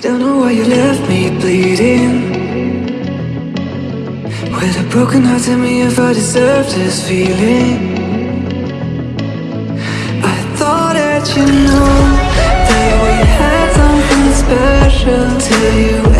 Don't know why you left me bleeding. With a broken heart, tell me if I deserve this feeling. I thought that you knew that we had something special till you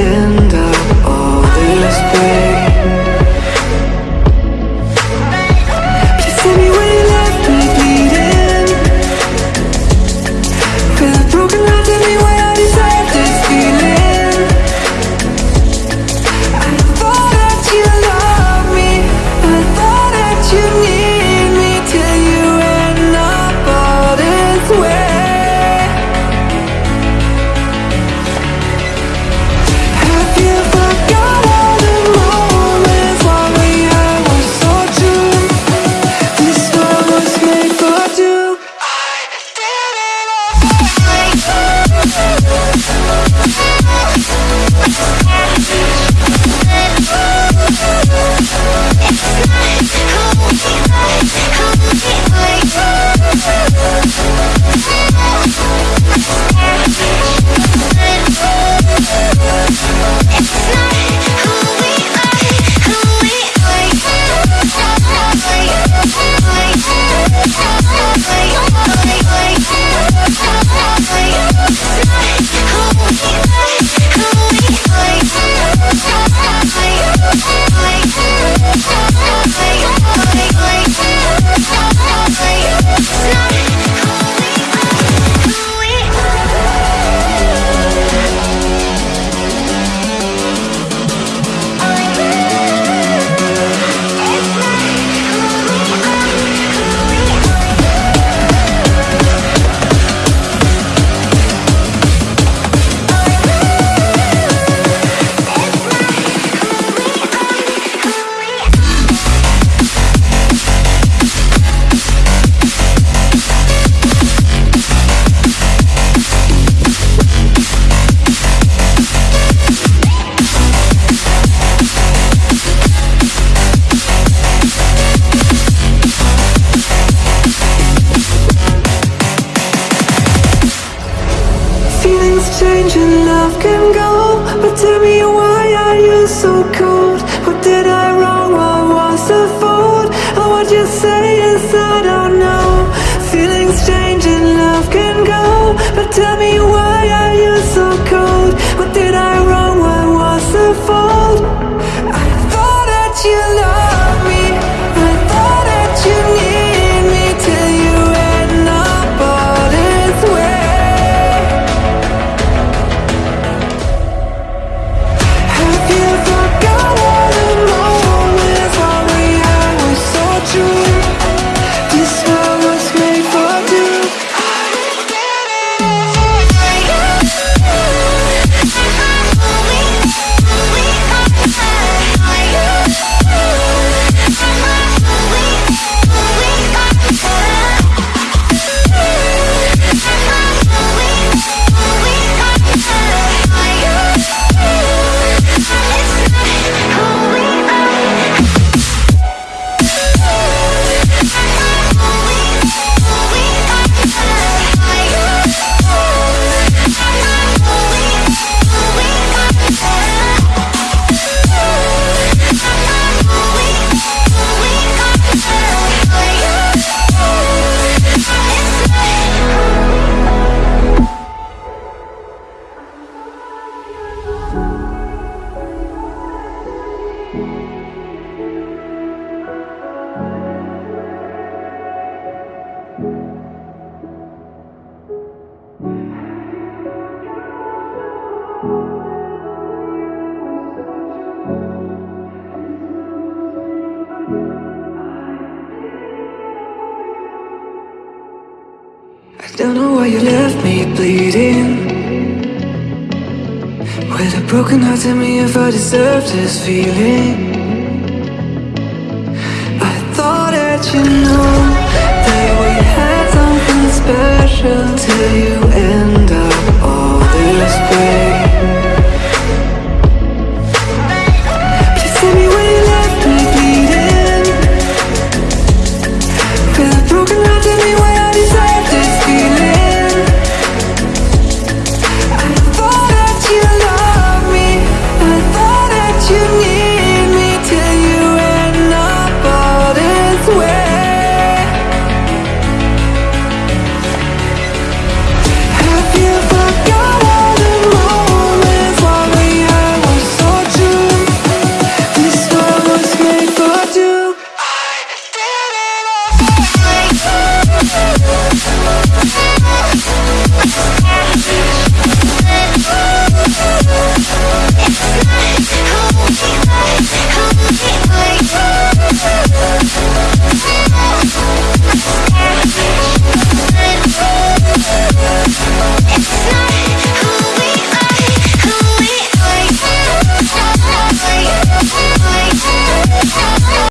so cold? What did I wrong? What was the fault? And what you say is I don't know Feelings change and love can go But tell me why are you don't know why you left me bleeding. With a broken heart, tell me if I deserve this feeling. I thought that you knew that we had something special till you end